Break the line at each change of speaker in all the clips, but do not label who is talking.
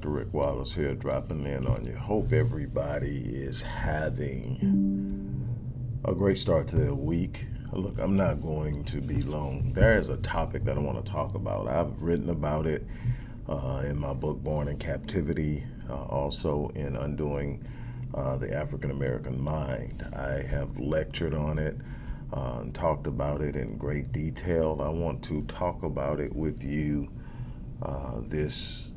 Dr. Rick Wallace here, dropping in on you. Hope everybody is having a great start to their week. Look, I'm not going to be long. There is a topic that I want to talk about. I've written about it uh, in my book, Born in Captivity, uh, also in Undoing uh, the African American Mind. I have lectured on it uh, and talked about it in great detail. I want to talk about it with you uh, this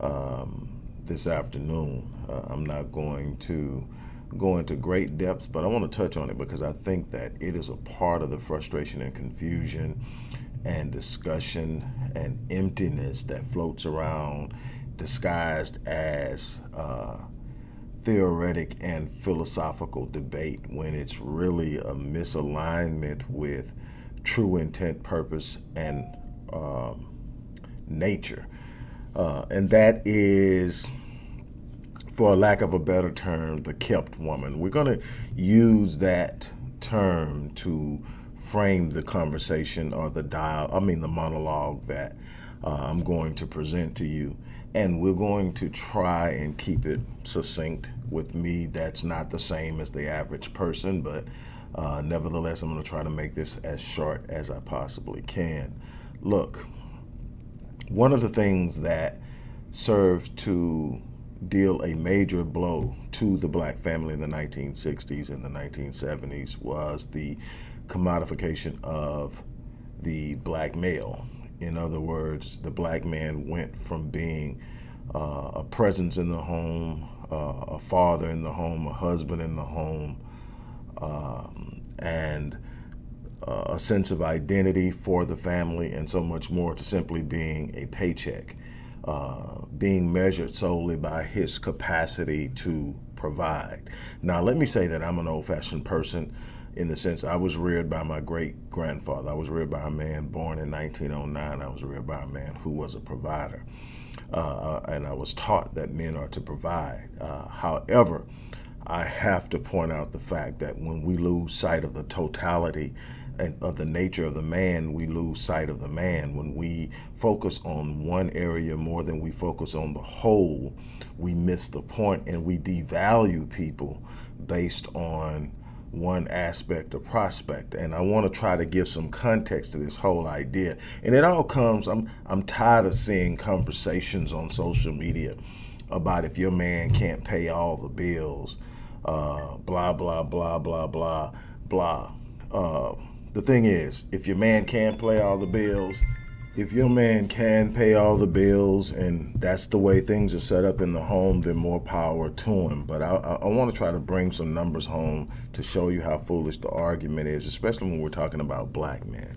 um, this afternoon. Uh, I'm not going to go into great depths, but I want to touch on it because I think that it is a part of the frustration and confusion and discussion and emptiness that floats around disguised as uh, theoretic and philosophical debate when it's really a misalignment with true intent, purpose, and um, nature. Uh, and that is, for lack of a better term, the kept woman. We're going to use that term to frame the conversation or the dial, I mean the monologue that uh, I'm going to present to you. And we're going to try and keep it succinct with me. That's not the same as the average person, but uh, nevertheless, I'm going to try to make this as short as I possibly can. Look, one of the things that served to deal a major blow to the black family in the 1960s and the 1970s was the commodification of the black male. In other words, the black man went from being uh, a presence in the home, uh, a father in the home, a husband in the home, um, and a sense of identity for the family and so much more to simply being a paycheck, uh, being measured solely by his capacity to provide. Now, let me say that I'm an old fashioned person in the sense I was reared by my great grandfather. I was reared by a man born in 1909. I was reared by a man who was a provider. Uh, uh, and I was taught that men are to provide. Uh, however, I have to point out the fact that when we lose sight of the totality of the nature of the man, we lose sight of the man. When we focus on one area more than we focus on the whole, we miss the point and we devalue people based on one aspect or prospect. And I want to try to give some context to this whole idea. And it all comes, I'm, I'm tired of seeing conversations on social media about if your man can't pay all the bills, uh, blah, blah, blah, blah, blah, blah. Uh, the thing is, if your man can not pay all the bills, if your man can pay all the bills and that's the way things are set up in the home, then more power to him. But I, I, I want to try to bring some numbers home to show you how foolish the argument is, especially when we're talking about black men.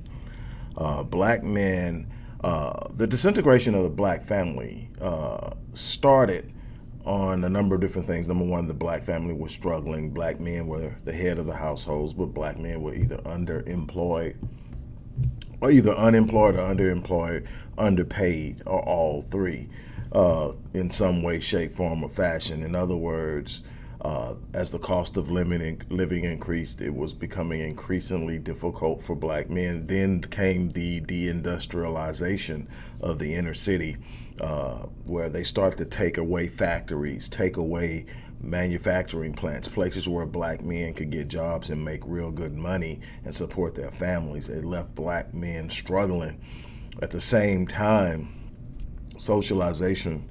Uh, black men, uh, the disintegration of the black family uh, started on a number of different things. Number one, the black family was struggling. Black men were the head of the households, but black men were either underemployed or either unemployed or underemployed, underpaid, or all three uh, in some way, shape, form, or fashion. In other words, uh, as the cost of living, living increased, it was becoming increasingly difficult for black men. Then came the deindustrialization of the inner city, uh, where they started to take away factories, take away manufacturing plants, places where black men could get jobs and make real good money and support their families. It left black men struggling. At the same time, socialization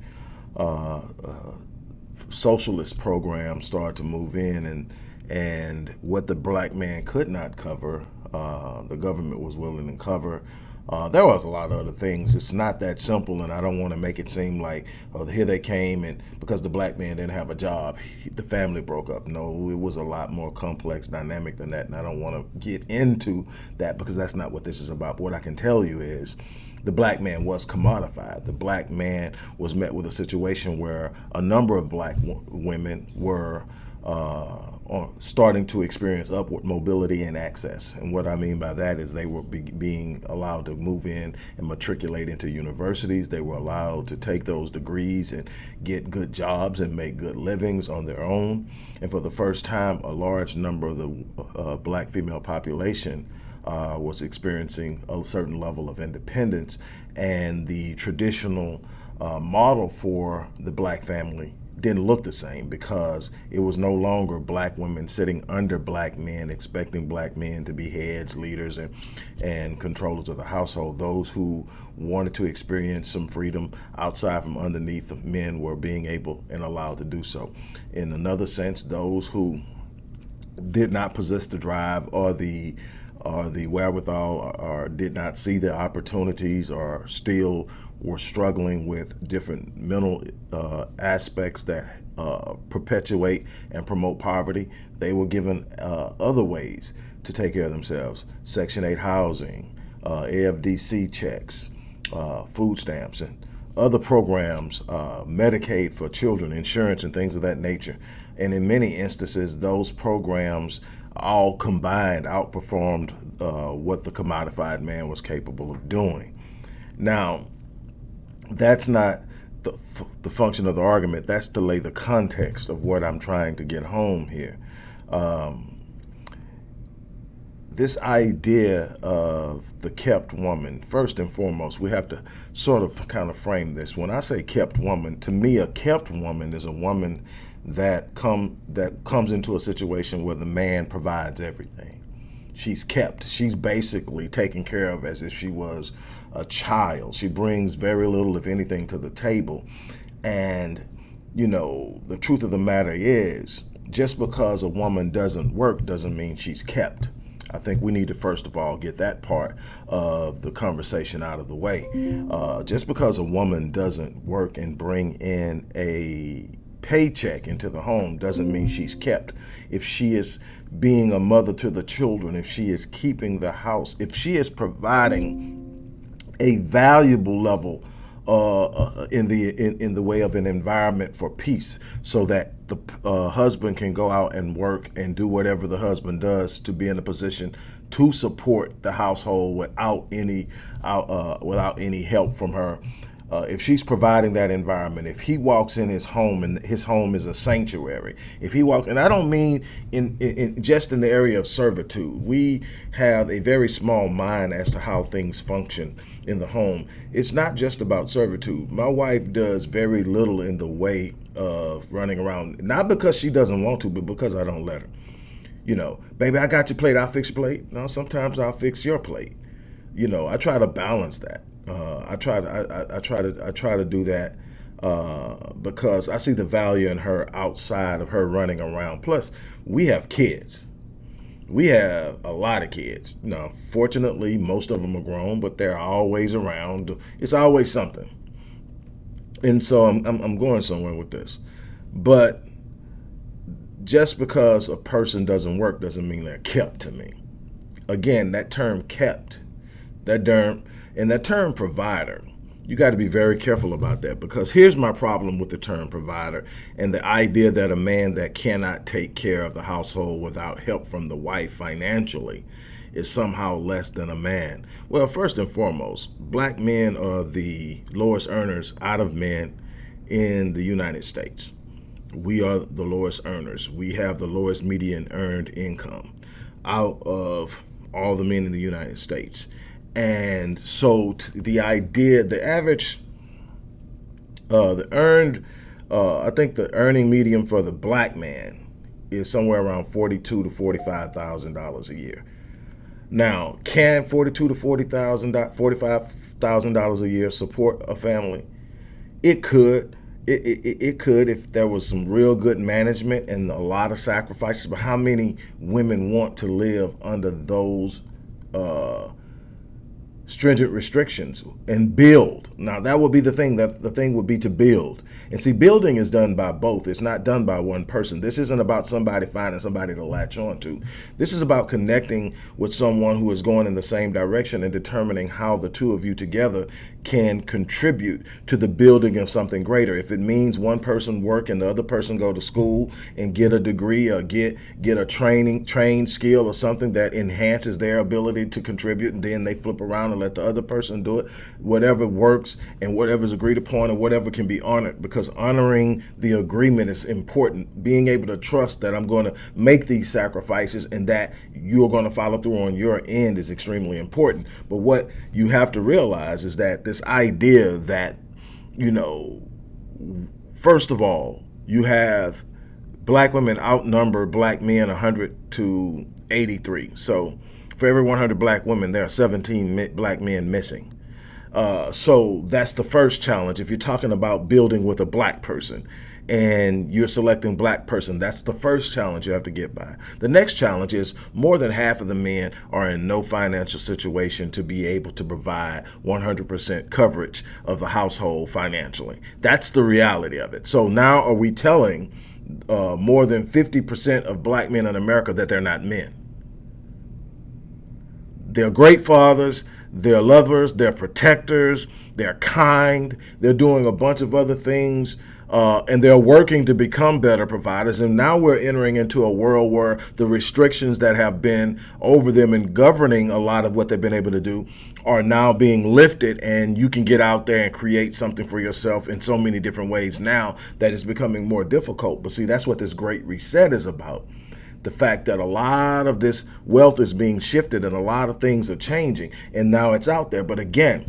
uh, uh, socialist programs started to move in and and what the black man could not cover, uh, the government was willing to cover. Uh, there was a lot of other things. It's not that simple, and I don't want to make it seem like, oh, here they came, and because the black man didn't have a job, he, the family broke up. No, it was a lot more complex dynamic than that, and I don't want to get into that because that's not what this is about. What I can tell you is the black man was commodified. The black man was met with a situation where a number of black women were uh, starting to experience upward mobility and access. And what I mean by that is they were be being allowed to move in and matriculate into universities. They were allowed to take those degrees and get good jobs and make good livings on their own. And for the first time, a large number of the uh, black female population uh, was experiencing a certain level of independence and the traditional uh, model for the black family didn't look the same because it was no longer black women sitting under black men, expecting black men to be heads, leaders, and, and controllers of the household. Those who wanted to experience some freedom outside from underneath of men were being able and allowed to do so. In another sense, those who did not possess the drive or the or the wherewithal or, or did not see the opportunities or still were struggling with different mental uh, aspects that uh, perpetuate and promote poverty, they were given uh, other ways to take care of themselves. Section 8 housing, uh, AFDC checks, uh, food stamps, and other programs, uh, Medicaid for children, insurance, and things of that nature. And in many instances, those programs all combined outperformed what the commodified man was capable of doing. Now, that's not the, the function of the argument. That's to lay the context of what I'm trying to get home here. Um, this idea of the kept woman, first and foremost, we have to sort of kind of frame this. When I say kept woman, to me, a kept woman is a woman that come that comes into a situation where the man provides everything. She's kept. She's basically taken care of as if she was a child. She brings very little, if anything, to the table. And, you know, the truth of the matter is, just because a woman doesn't work doesn't mean she's kept. I think we need to first of all get that part of the conversation out of the way. Uh, just because a woman doesn't work and bring in a paycheck into the home doesn't mean she's kept. If she is being a mother to the children, if she is keeping the house, if she is providing a valuable level uh, uh, in the in, in, the way of an environment for peace so that the uh, husband can go out and work and do whatever the husband does to be in a position to support the household without any uh, without any help from her uh, if she's providing that environment, if he walks in his home and his home is a sanctuary, if he walks, and I don't mean in, in, in, just in the area of servitude, we have a very small mind as to how things function in the home. It's not just about servitude. My wife does very little in the way of running around, not because she doesn't want to, but because I don't let her. You know, baby, I got your plate, I'll fix your plate. No, sometimes I'll fix your plate. You know, I try to balance that. Uh, I try to I, I, try to I try to do that uh, because I see the value in her outside of her running around. Plus, we have kids. We have a lot of kids. Now, fortunately, most of them are grown, but they're always around. It's always something. And so I'm, I'm, I'm going somewhere with this. But just because a person doesn't work doesn't mean they're kept to me. Again, that term kept, that term, and that term provider, you got to be very careful about that because here's my problem with the term provider and the idea that a man that cannot take care of the household without help from the wife financially is somehow less than a man. Well, first and foremost, black men are the lowest earners out of men in the United States. We are the lowest earners. We have the lowest median earned income out of all the men in the United States. And so the idea, the average, uh, the earned, uh, I think the earning medium for the black man is somewhere around forty-two to forty-five thousand dollars a year. Now, can forty-two to forty thousand, forty-five thousand dollars a year support a family? It could. It, it, it could if there was some real good management and a lot of sacrifices. But how many women want to live under those uh, stringent restrictions and build. Now that would be the thing that the thing would be to build. And see, building is done by both. It's not done by one person. This isn't about somebody finding somebody to latch on to. This is about connecting with someone who is going in the same direction and determining how the two of you together can contribute to the building of something greater. If it means one person work and the other person go to school and get a degree or get get a training trained skill or something that enhances their ability to contribute and then they flip around and let the other person do it, whatever works and whatever is agreed upon and whatever can be honored because honoring the agreement is important. Being able to trust that I'm going to make these sacrifices and that you're going to follow through on your end is extremely important. But what you have to realize is that this idea that you know, first of all, you have black women outnumber black men 100 to 83. So for every 100 black women, there are 17 black men missing. Uh, so that's the first challenge. If you're talking about building with a black person and you're selecting black person, that's the first challenge you have to get by. The next challenge is more than half of the men are in no financial situation to be able to provide 100% coverage of the household financially. That's the reality of it. So now are we telling uh, more than 50% of black men in America that they're not men? They're great fathers, they're lovers, they're protectors, they're kind, they're doing a bunch of other things, uh, and they're working to become better providers. And now we're entering into a world where the restrictions that have been over them and governing a lot of what they've been able to do are now being lifted, and you can get out there and create something for yourself in so many different ways now that it's becoming more difficult. But see, that's what this great reset is about the fact that a lot of this wealth is being shifted and a lot of things are changing and now it's out there. But again,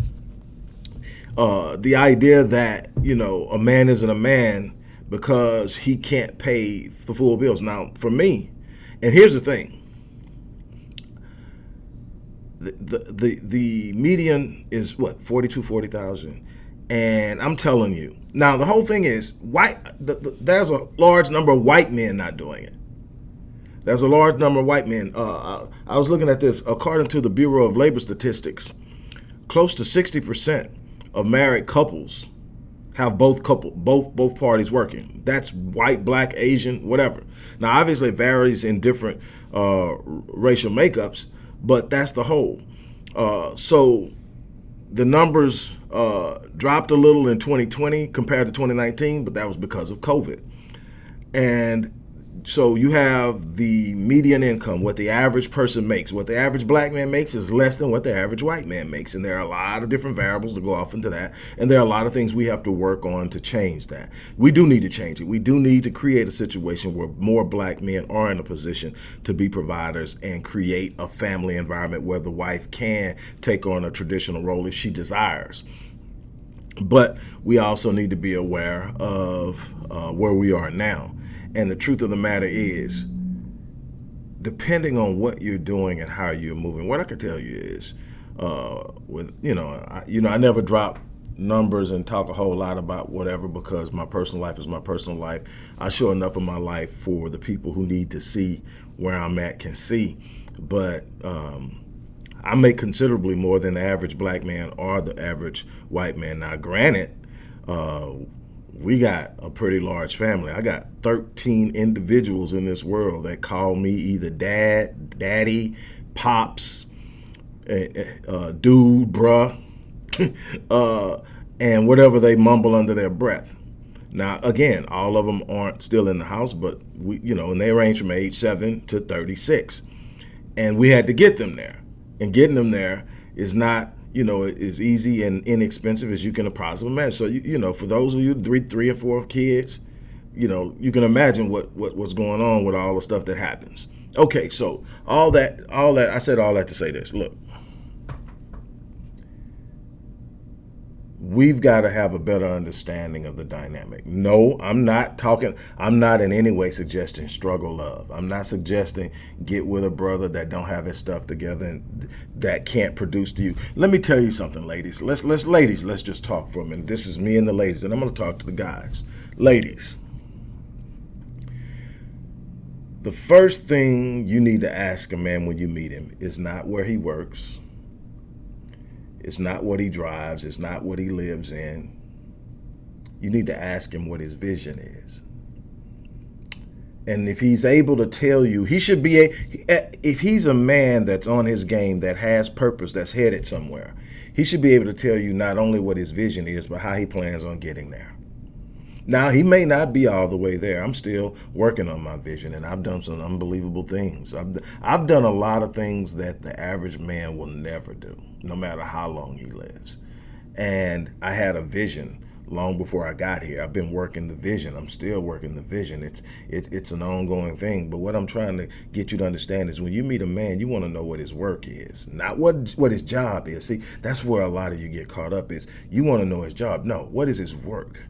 uh, the idea that, you know, a man isn't a man because he can't pay the full bills. Now, for me, and here's the thing, the, the, the, the median is what, 42, 40,000. And I'm telling you, now the whole thing is white, the, the, there's a large number of white men not doing it. There's a large number of white men. Uh, I was looking at this. According to the Bureau of Labor Statistics, close to 60% of married couples have both couple both both parties working. That's white, black, Asian, whatever. Now, obviously, it varies in different uh, racial makeups, but that's the whole. Uh, so the numbers uh, dropped a little in 2020 compared to 2019, but that was because of COVID. And so you have the median income, what the average person makes. What the average black man makes is less than what the average white man makes. And there are a lot of different variables to go off into that. And there are a lot of things we have to work on to change that. We do need to change it. We do need to create a situation where more black men are in a position to be providers and create a family environment where the wife can take on a traditional role if she desires. But we also need to be aware of uh, where we are now and the truth of the matter is, depending on what you're doing and how you're moving, what I can tell you is, uh, with you know, I, you know, I never drop numbers and talk a whole lot about whatever because my personal life is my personal life. I show enough of my life for the people who need to see where I'm at can see, but um, I make considerably more than the average black man or the average white man. Now, granted, uh, we got a pretty large family. I got 13 individuals in this world that call me either dad, daddy, pops, eh, eh, uh, dude, bruh, uh, and whatever they mumble under their breath. Now, again, all of them aren't still in the house, but we, you know, and they range from age seven to 36. And we had to get them there. And getting them there is not you know, as easy and inexpensive as you can possibly imagine. So, you, you know, for those of you three, three or four kids, you know, you can imagine what, what what's going on with all the stuff that happens. Okay, so all that, all that, I said all that to say this. Look, we've got to have a better understanding of the dynamic. No, I'm not talking, I'm not in any way suggesting struggle love. I'm not suggesting get with a brother that don't have his stuff together and that can't produce to you. Let me tell you something, ladies. Let's, let's ladies, let's just talk for a minute. This is me and the ladies, and I'm going to talk to the guys. Ladies, the first thing you need to ask a man when you meet him is not where he works it's not what he drives. It's not what he lives in. You need to ask him what his vision is. And if he's able to tell you, he should be, a, eh, if he's a man that's on his game, that has purpose, that's headed somewhere, he should be able to tell you not only what his vision is, but how he plans on getting there. Now, he may not be all the way there. I'm still working on my vision, and I've done some unbelievable things. I've, I've done a lot of things that the average man will never do, no matter how long he lives. And I had a vision long before I got here. I've been working the vision. I'm still working the vision. It's it's it's an ongoing thing. But what I'm trying to get you to understand is when you meet a man, you want to know what his work is, not what what his job is. See, that's where a lot of you get caught up is you want to know his job. No, what is his work?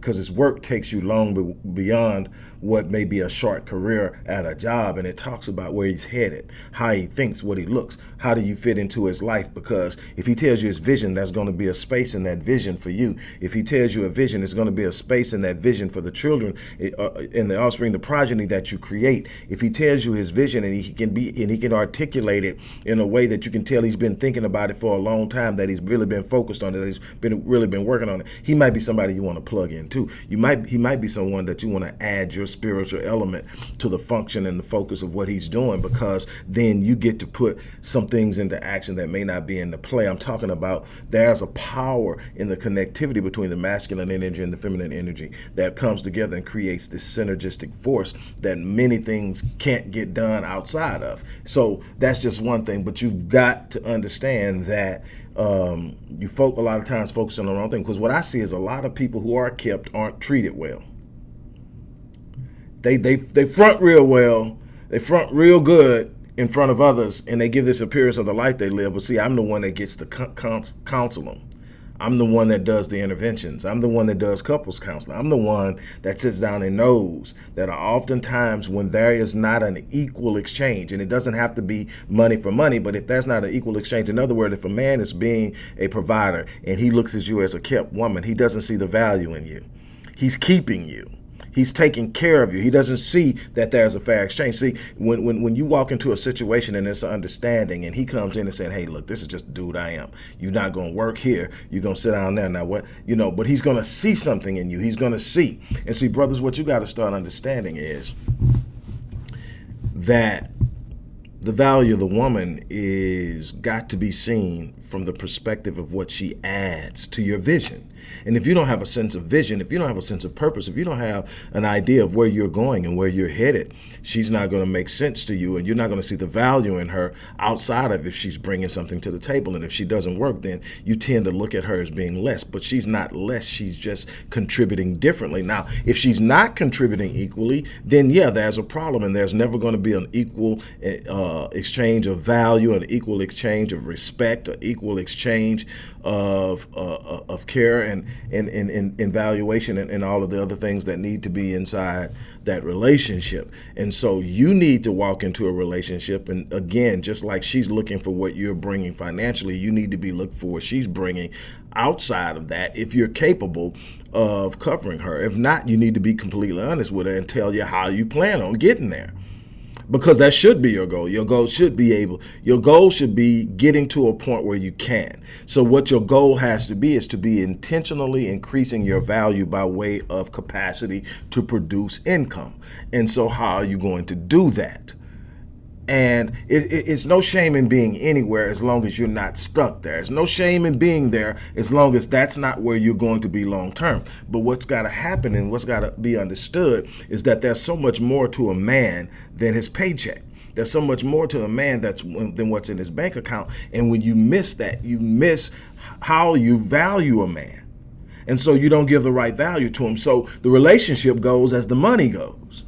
Because his work takes you long beyond what may be a short career at a job and it talks about where he's headed how he thinks what he looks how do you fit into his life because if he tells you his vision that's going to be a space in that vision for you. If he tells you a vision there's going to be a space in that vision for the children eh, uh, in the offspring the progeny that you create. If he tells you his vision and he can be and he can articulate it in a way that you can tell he's been thinking about it for a long time that he's really been focused on it that he's been really been working on it he might be somebody you want to plug in too you might he might be someone that you want to add your spiritual element to the function and the focus of what he's doing because then you get to put some things into action that may not be in the play. I'm talking about there's a power in the connectivity between the masculine energy and the feminine energy that comes together and creates this synergistic force that many things can't get done outside of. So that's just one thing, but you've got to understand that um, you folk a lot of times focus on the wrong thing because what I see is a lot of people who are kept aren't treated well they they they front real well, they front real good in front of others, and they give this appearance of the life they live. But see, I'm the one that gets to counsel them. I'm the one that does the interventions. I'm the one that does couples counseling. I'm the one that sits down and knows that oftentimes when there is not an equal exchange, and it doesn't have to be money for money, but if there's not an equal exchange, in other words, if a man is being a provider and he looks at you as a kept woman, he doesn't see the value in you. He's keeping you. He's taking care of you. He doesn't see that there's a fair exchange. See, when, when, when you walk into a situation and there's an understanding and he comes in and saying, hey, look, this is just the dude I am. You're not going to work here. You're going to sit down there. Now, what, you know, but he's going to see something in you. He's going to see. And see, brothers, what you got to start understanding is that the value of the woman is got to be seen from the perspective of what she adds to your vision. And if you don't have a sense of vision, if you don't have a sense of purpose, if you don't have an idea of where you're going and where you're headed, she's not going to make sense to you and you're not going to see the value in her outside of if she's bringing something to the table. And if she doesn't work, then you tend to look at her as being less, but she's not less. She's just contributing differently. Now, if she's not contributing equally, then yeah, there's a problem and there's never going to be an equal uh, exchange of value, an equal exchange of respect, or equal equal exchange of uh, of care and and, and, and evaluation and, and all of the other things that need to be inside that relationship. And so you need to walk into a relationship. And again, just like she's looking for what you're bringing financially, you need to be looking for what she's bringing outside of that if you're capable of covering her. If not, you need to be completely honest with her and tell you how you plan on getting there because that should be your goal. Your goal should be able, your goal should be getting to a point where you can. So what your goal has to be is to be intentionally increasing your value by way of capacity to produce income. And so how are you going to do that? And it, it, it's no shame in being anywhere as long as you're not stuck there. It's no shame in being there as long as that's not where you're going to be long term. But what's got to happen and what's got to be understood is that there's so much more to a man than his paycheck. There's so much more to a man that's than what's in his bank account. And when you miss that, you miss how you value a man. And so you don't give the right value to him. So the relationship goes as the money goes.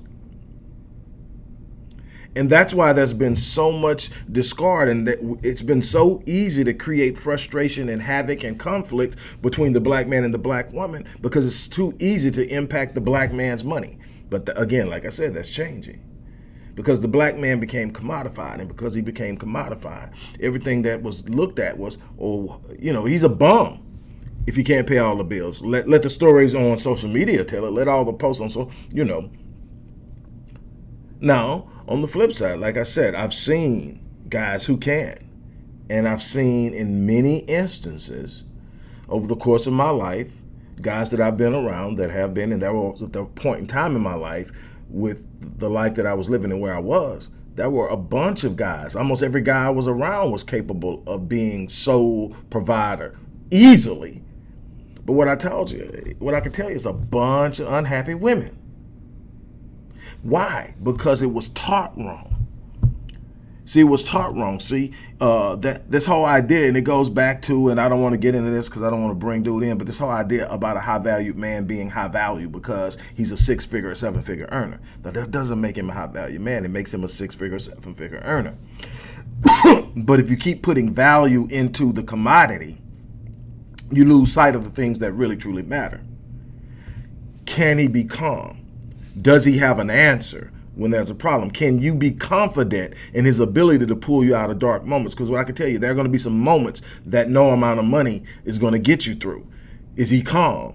And that's why there's been so much discard and it's been so easy to create frustration and havoc and conflict between the black man and the black woman because it's too easy to impact the black man's money. But the, again, like I said, that's changing because the black man became commodified and because he became commodified, everything that was looked at was, oh, you know, he's a bum if he can't pay all the bills. Let, let the stories on social media tell it. Let all the posts on so, you know. Now, on the flip side, like I said, I've seen guys who can. And I've seen in many instances over the course of my life, guys that I've been around that have been, and that were at the point in time in my life with the life that I was living and where I was, there were a bunch of guys. Almost every guy I was around was capable of being sole provider easily. But what I told you, what I can tell you is a bunch of unhappy women why? Because it was taught wrong. See, it was taught wrong. See, uh, that this whole idea, and it goes back to, and I don't want to get into this because I don't want to bring dude in, but this whole idea about a high valued man being high value because he's a six figure or seven figure earner. Now, that doesn't make him a high value man. It makes him a six figure, seven figure earner. but if you keep putting value into the commodity, you lose sight of the things that really truly matter. Can he be calm? Does he have an answer? when there's a problem? Can you be confident in his ability to pull you out of dark moments? Because what I can tell you, there are going to be some moments that no amount of money is going to get you through. Is he calm?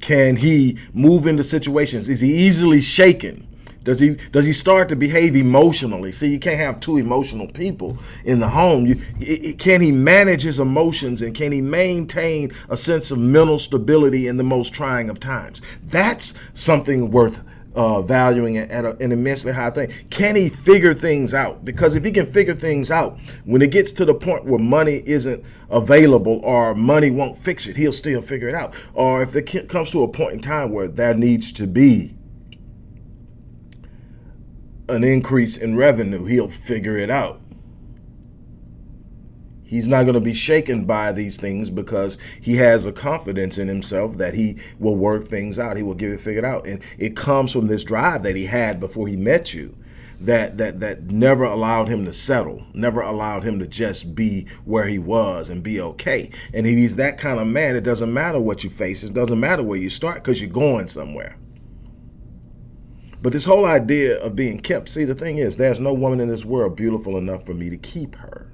Can he move into situations? Is he easily shaken? Does he does he start to behave emotionally? See, you can't have two emotional people in the home. You, it, can he manage his emotions and can he maintain a sense of mental stability in the most trying of times? That's something worth uh, valuing at a, an immensely high thing. Can he figure things out? Because if he can figure things out, when it gets to the point where money isn't available or money won't fix it, he'll still figure it out. Or if it comes to a point in time where there needs to be an increase in revenue, he'll figure it out. He's not going to be shaken by these things because he has a confidence in himself that he will work things out. He will get it figured out. And it comes from this drive that he had before he met you that that that never allowed him to settle, never allowed him to just be where he was and be okay. And if he's that kind of man, it doesn't matter what you face. It doesn't matter where you start because you're going somewhere. But this whole idea of being kept, see, the thing is, there's no woman in this world beautiful enough for me to keep her.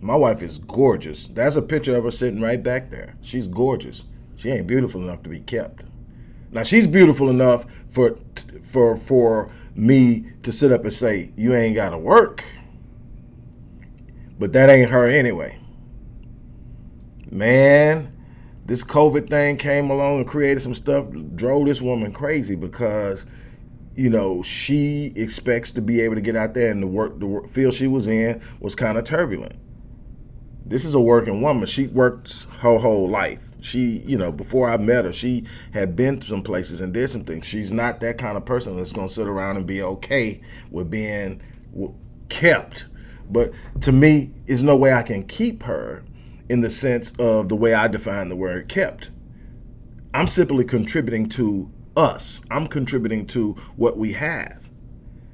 My wife is gorgeous. That's a picture of her sitting right back there. She's gorgeous. She ain't beautiful enough to be kept. Now she's beautiful enough for for for me to sit up and say you ain't got to work. But that ain't her anyway. Man, this COVID thing came along and created some stuff, drove this woman crazy because you know, she expects to be able to get out there and the work, the work, field she was in was kind of turbulent this is a working woman. She worked her whole life. She, you know, before I met her, she had been some places and did some things. She's not that kind of person that's going to sit around and be okay with being kept. But to me, there's no way I can keep her in the sense of the way I define the word kept. I'm simply contributing to us. I'm contributing to what we have.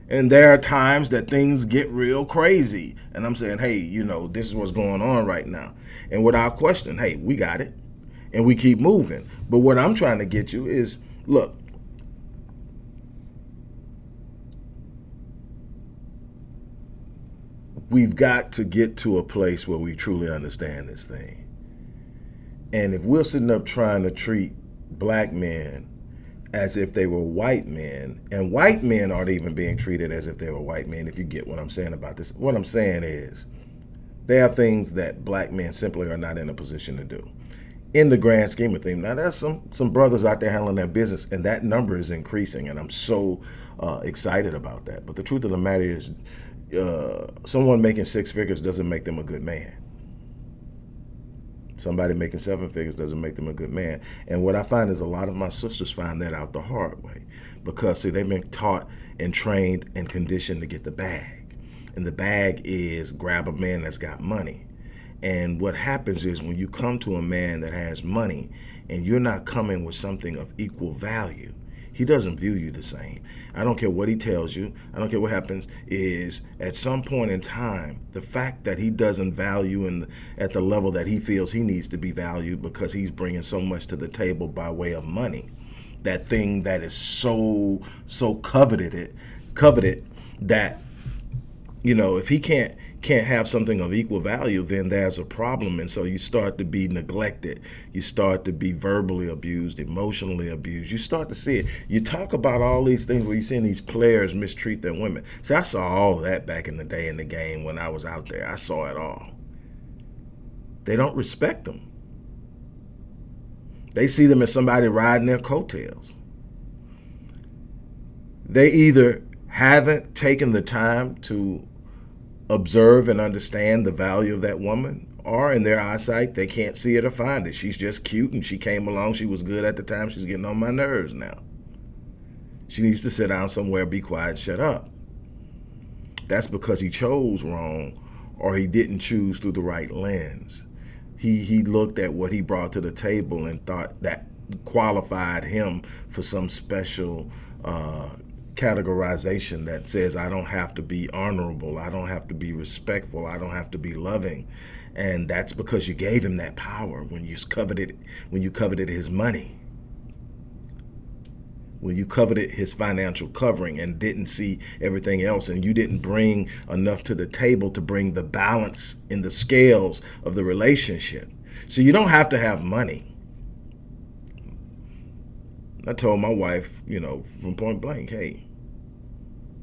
And there are times that things get real crazy. And I'm saying, hey, you know, this is what's going on right now. And without question, hey, we got it. And we keep moving. But what I'm trying to get you is, look, we've got to get to a place where we truly understand this thing. And if we're sitting up trying to treat black men as if they were white men, and white men aren't even being treated as if they were white men, if you get what I'm saying about this. What I'm saying is, there are things that black men simply are not in a position to do. In the grand scheme of things, now there's some some brothers out there handling their business, and that number is increasing, and I'm so uh, excited about that. But the truth of the matter is, uh, someone making six figures doesn't make them a good man. Somebody making seven figures doesn't make them a good man. And what I find is a lot of my sisters find that out the hard way because, see, they've been taught and trained and conditioned to get the bag. And the bag is grab a man that's got money. And what happens is when you come to a man that has money and you're not coming with something of equal value, he doesn't view you the same. I don't care what he tells you. I don't care what happens is at some point in time, the fact that he doesn't value in at the level that he feels he needs to be valued because he's bringing so much to the table by way of money. That thing that is so, so coveted, it coveted that, you know, if he can't can't have something of equal value, then there's a problem. And so you start to be neglected. You start to be verbally abused, emotionally abused. You start to see it. You talk about all these things where you're seeing these players mistreat their women. See, I saw all that back in the day in the game when I was out there. I saw it all. They don't respect them. They see them as somebody riding their coattails. They either haven't taken the time to observe and understand the value of that woman or in their eyesight they can't see it or find it. She's just cute and she came along. She was good at the time. She's getting on my nerves now. She needs to sit down somewhere be quiet shut up. That's because he chose wrong or he didn't choose through the right lens. He, he looked at what he brought to the table and thought that qualified him for some special uh, categorization that says I don't have to be honorable, I don't have to be respectful, I don't have to be loving. And that's because you gave him that power when you coveted when you coveted his money. When you coveted his financial covering and didn't see everything else and you didn't bring enough to the table to bring the balance in the scales of the relationship. So you don't have to have money. I told my wife, you know, from point blank, hey,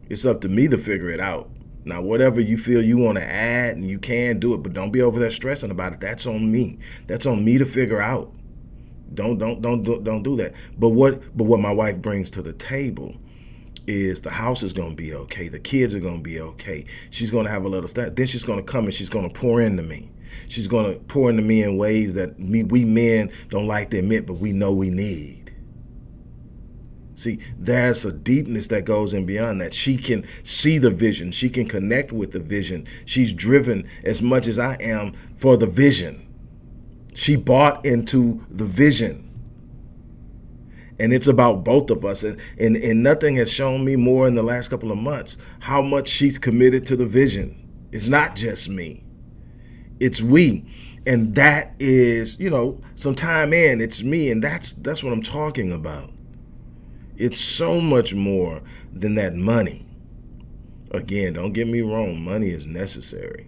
it's up to me to figure it out. Now, whatever you feel you want to add and you can do it, but don't be over there stressing about it. That's on me. That's on me to figure out. Don't don't don't do, don't do that. But what but what my wife brings to the table is the house is going to be okay. The kids are going to be okay. She's going to have a little stuff. Then she's going to come and she's going to pour into me. She's going to pour into me in ways that me, we men don't like to admit, but we know we need. See, there's a deepness that goes in beyond that. She can see the vision. She can connect with the vision. She's driven as much as I am for the vision. She bought into the vision. And it's about both of us. And, and, and nothing has shown me more in the last couple of months how much she's committed to the vision. It's not just me. It's we. And that is, you know, some time in, it's me. And that's that's what I'm talking about. It's so much more than that money. Again, don't get me wrong, money is necessary.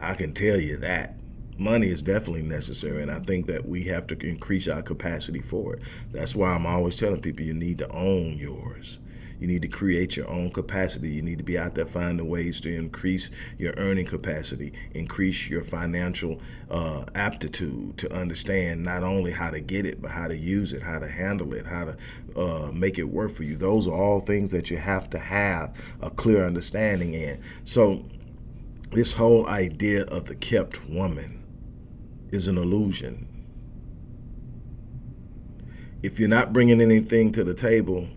I can tell you that. Money is definitely necessary, and I think that we have to increase our capacity for it. That's why I'm always telling people you need to own yours. You need to create your own capacity. You need to be out there finding ways to increase your earning capacity, increase your financial uh, aptitude to understand not only how to get it, but how to use it, how to handle it, how to uh, make it work for you. Those are all things that you have to have a clear understanding in. So this whole idea of the kept woman is an illusion. If you're not bringing anything to the table,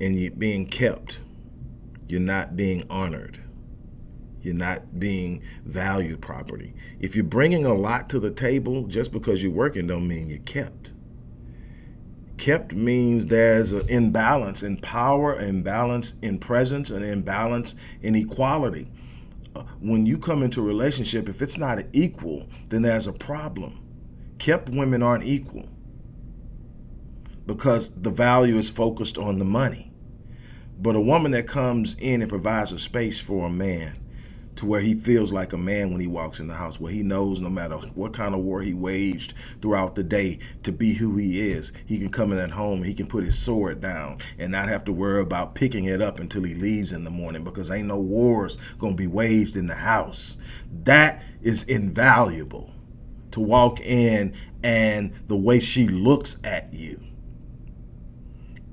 and you're being kept. You're not being honored. You're not being valued properly. If you're bringing a lot to the table, just because you're working don't mean you're kept. Kept means there's an imbalance in power, imbalance in presence, and imbalance in equality. Uh, when you come into a relationship, if it's not equal, then there's a problem. Kept women aren't equal because the value is focused on the money. But a woman that comes in and provides a space for a man to where he feels like a man when he walks in the house, where he knows no matter what kind of war he waged throughout the day to be who he is, he can come in that home, he can put his sword down and not have to worry about picking it up until he leaves in the morning because ain't no wars gonna be waged in the house. That is invaluable to walk in and the way she looks at you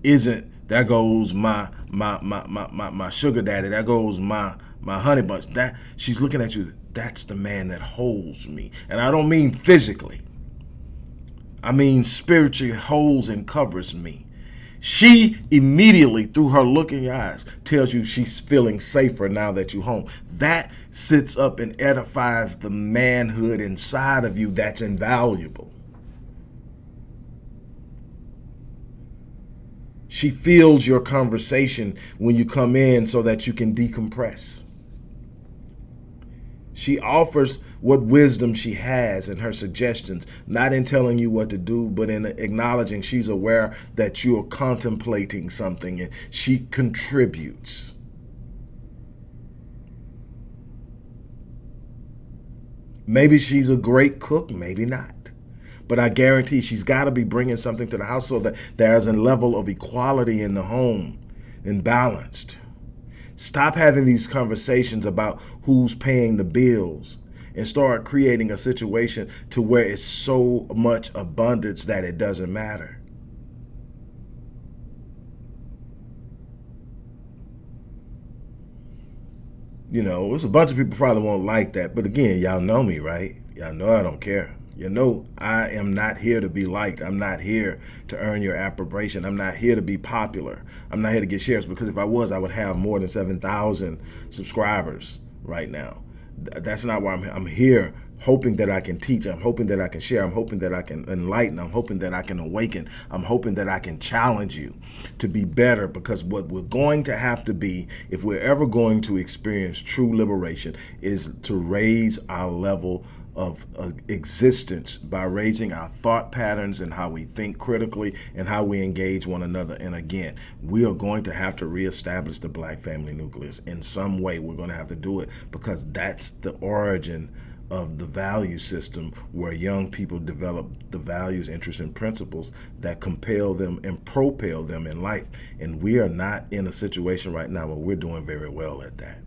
isn't there goes my my my my my, my sugar daddy. There goes my my honey bunch. That she's looking at you. That's the man that holds me. And I don't mean physically. I mean spiritually holds and covers me. She immediately, through her look in your eyes, tells you she's feeling safer now that you're home. That sits up and edifies the manhood inside of you that's invaluable. She feels your conversation when you come in so that you can decompress. She offers what wisdom she has and her suggestions, not in telling you what to do, but in acknowledging she's aware that you're contemplating something and she contributes. Maybe she's a great cook, maybe not. But I guarantee she's got to be bringing something to the house so that there's a level of equality in the home and balanced. Stop having these conversations about who's paying the bills and start creating a situation to where it's so much abundance that it doesn't matter. You know, there's a bunch of people probably won't like that. But again, y'all know me, right? Y'all know I don't care. You know, I am not here to be liked. I'm not here to earn your approbation. I'm not here to be popular. I'm not here to get shares because if I was, I would have more than 7,000 subscribers right now. That's not why I'm, here. I'm here hoping that I can teach. I'm hoping that I can share. I'm hoping that I can enlighten. I'm hoping that I can awaken. I'm hoping that I can challenge you to be better because what we're going to have to be, if we're ever going to experience true liberation, is to raise our level of existence by raising our thought patterns and how we think critically and how we engage one another. And again, we are going to have to reestablish the black family nucleus in some way. We're going to have to do it because that's the origin of the value system where young people develop the values, interests, and principles that compel them and propel them in life. And we are not in a situation right now where we're doing very well at that.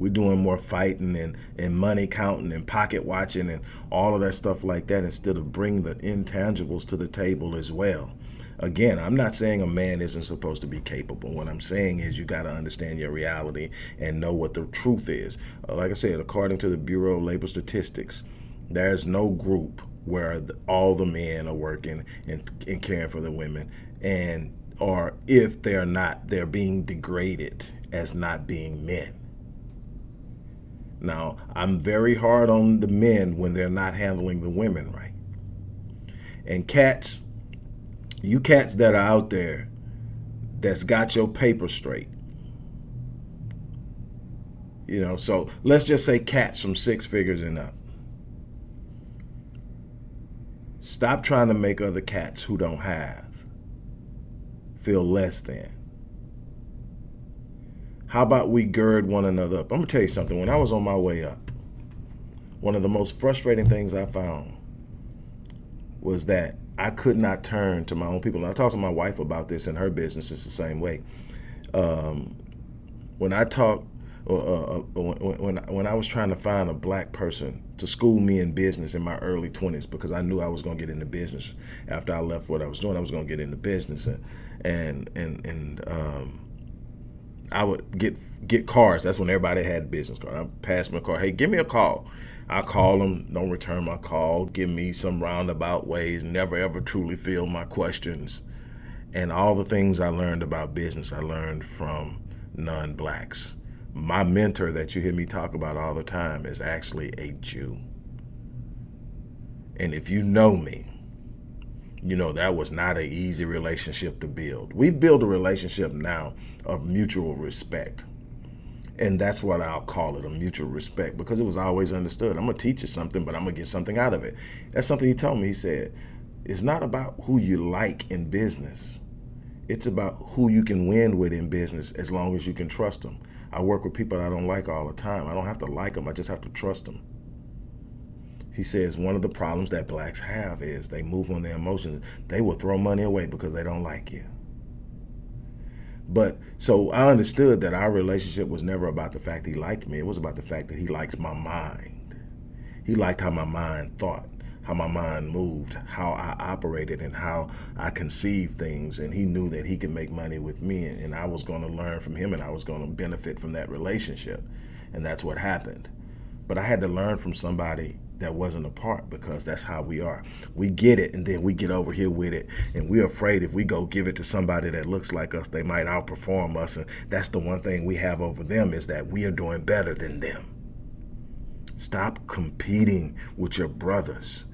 We're doing more fighting and, and money counting and pocket watching and all of that stuff like that instead of bringing the intangibles to the table as well. Again, I'm not saying a man isn't supposed to be capable. What I'm saying is you got to understand your reality and know what the truth is. Uh, like I said, according to the Bureau of Labor Statistics, there's no group where all the men are working and, and caring for the women. And or if they're not, they're being degraded as not being men. Now, I'm very hard on the men when they're not handling the women right. And cats, you cats that are out there that's got your paper straight. You know, so let's just say cats from six figures and up. Stop trying to make other cats who don't have feel less than. How about we gird one another up? I'm going to tell you something. When I was on my way up, one of the most frustrating things I found was that I could not turn to my own people. And I talked to my wife about this, and her business is the same way. Um, when I talk, uh, uh, uh when, when, when I was trying to find a black person to school me in business in my early 20s, because I knew I was going to get into business after I left what I was doing, I was going to get into business, and and and and um, I would get get cars. That's when everybody had business card. I passed my car. Hey, give me a call. I call them, don't return my call, give me some roundabout ways, never ever truly field my questions. And all the things I learned about business, I learned from non-blacks. My mentor that you hear me talk about all the time is actually a Jew. And if you know me, you know, that was not an easy relationship to build. We've built a relationship now of mutual respect. And that's what I'll call it, a mutual respect, because it was always understood. I'm going to teach you something, but I'm going to get something out of it. That's something he told me. He said, it's not about who you like in business. It's about who you can win with in business as long as you can trust them. I work with people I don't like all the time. I don't have to like them. I just have to trust them. He says one of the problems that blacks have is they move on their emotions. They will throw money away because they don't like you. But so I understood that our relationship was never about the fact he liked me. It was about the fact that he liked my mind. He liked how my mind thought, how my mind moved, how I operated, and how I conceived things. And he knew that he could make money with me, and I was going to learn from him, and I was going to benefit from that relationship. And that's what happened. But I had to learn from somebody that wasn't a part because that's how we are. We get it and then we get over here with it. And we're afraid if we go give it to somebody that looks like us, they might outperform us. And that's the one thing we have over them is that we are doing better than them. Stop competing with your brothers.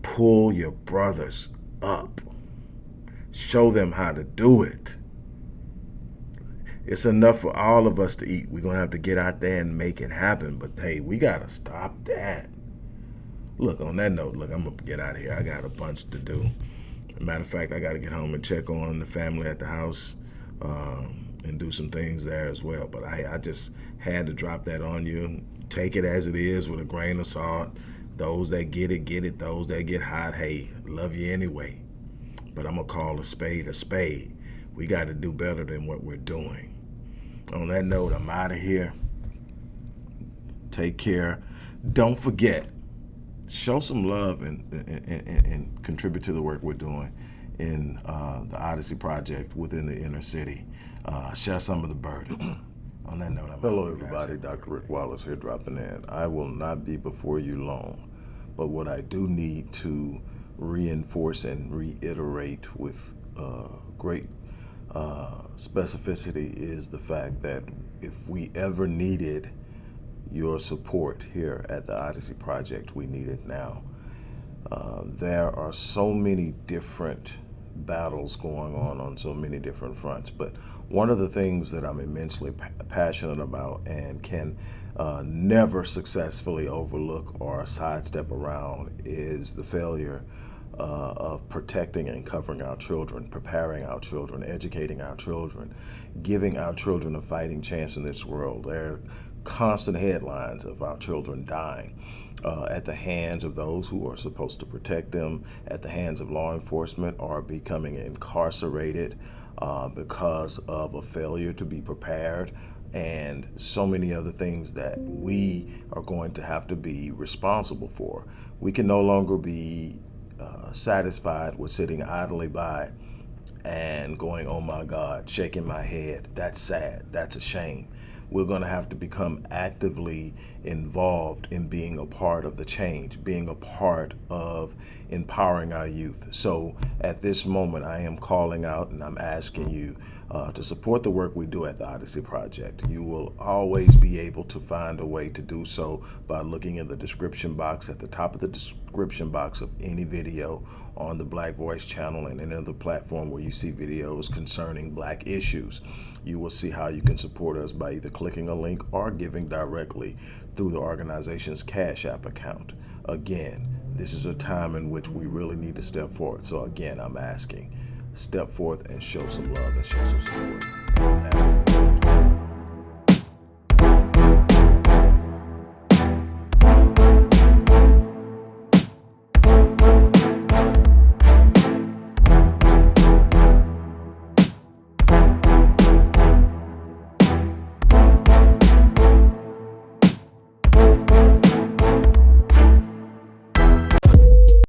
Pull your brothers up. Show them how to do it. It's enough for all of us to eat. We're going to have to get out there and make it happen. But hey, we got to stop that. Look, on that note, look, I'm to get out of here. I got a bunch to do. Matter of fact, I got to get home and check on the family at the house um, and do some things there as well. But I, I just had to drop that on you. Take it as it is with a grain of salt. Those that get it, get it. Those that get hot, hey, love you anyway. But I'm going to call a spade a spade. We got to do better than what we're doing. On that note, I'm out of here. Take care. Don't forget, show some love and, and, and, and, contribute to the work we're doing in uh, the Odyssey Project within the inner city. Uh, share some of the burden. On that note, I'm
Hello, everybody. Dr. Rick Wallace here dropping in. I will not be before you long,
But what I do need to reinforce and reiterate with uh, great uh, specificity is the fact that if we ever needed your support here at the Odyssey Project, we need it now. Uh, there are so many different battles going on on so many different fronts, but one of the things that I'm immensely pa passionate about and can uh, never successfully overlook or sidestep around is the failure uh, of protecting and covering our children, preparing our children, educating our children, giving our children a fighting chance in this world. There constant headlines of our children dying. Uh, at the hands of those who are supposed to protect them, at the hands of law enforcement, are becoming incarcerated uh, because of a failure to be prepared, and so many other things that we are going to have to be responsible for. We can no longer be uh, satisfied with sitting idly by and going, oh my God, shaking my head. That's sad. That's a shame. We're going to have to become actively involved in being a part of the change, being a part of empowering our youth. So at this moment, I am calling out and I'm asking you uh, to support the work we do at the Odyssey Project. You will always be able to find a way to do so by looking in the description box at the top of the description box of any video on the Black Voice channel and any other platform where you see videos concerning black issues. You will see how you can support us by either clicking a link or giving directly through the organization's Cash App account. Again, this is a time in which we really need to step forward. So again, I'm asking, step forth and show some love and show some support.